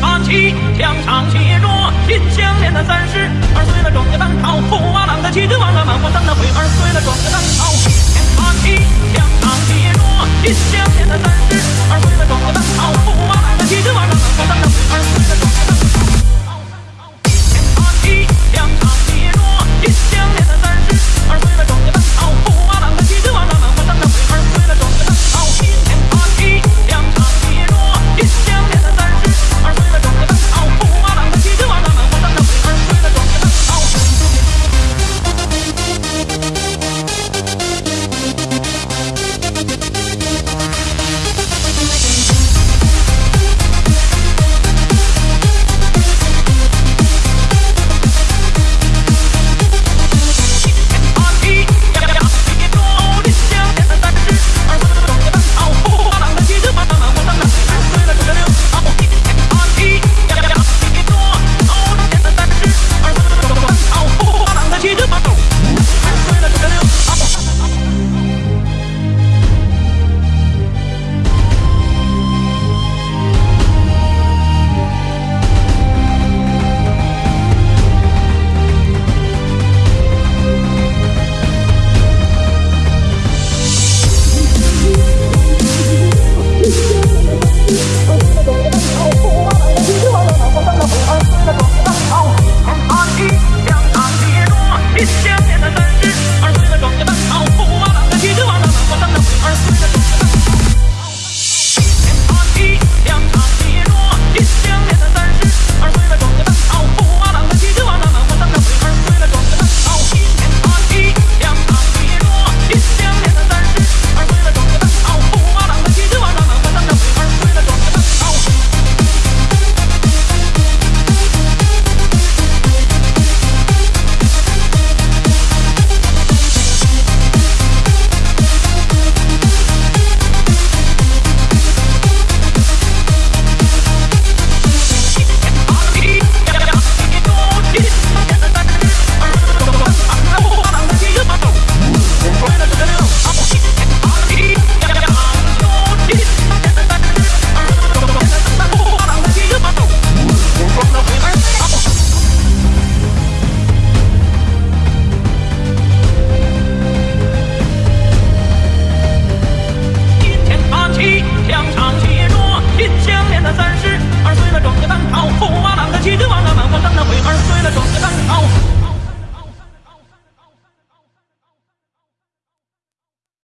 八旗，枪长写弱，金项链的三十，二岁了壮个单朝，虎娃郎的旗子旺，那满腹脏的会二岁了壮个。